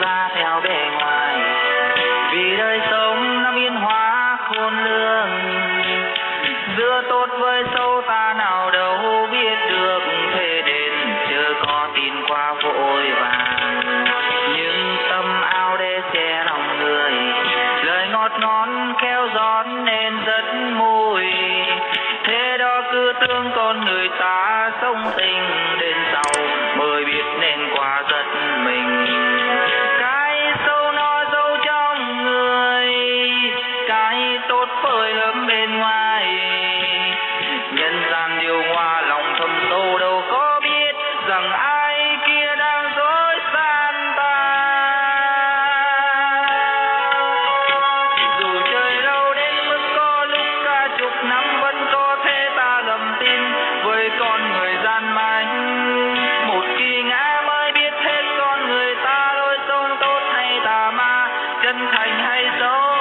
ra theo bề ngoài. Vì đời sống nó biến hóa khôn lường. Giữa tốt với sâu ta nào đâu biết được thế đến. Chưa có tin qua vội vàng. Nhưng tâm ao đê che lòng người. Lời ngọt ngon khéo gión nên rất mùi. Thế đó cứ tương con người ta sống tình tốt phơi ấm bên ngoài. Nhân gian điều hòa lòng thầm sâu đâu có biết rằng ai kia đang dối gian ta. Dù trời đâu đến mức có lúc cả chục năm vẫn có thể ta lầm tin với con người gian manh một khi ngã mới biết hết con người ta lối sông tốt hay tà ma, chân thành hay xấu.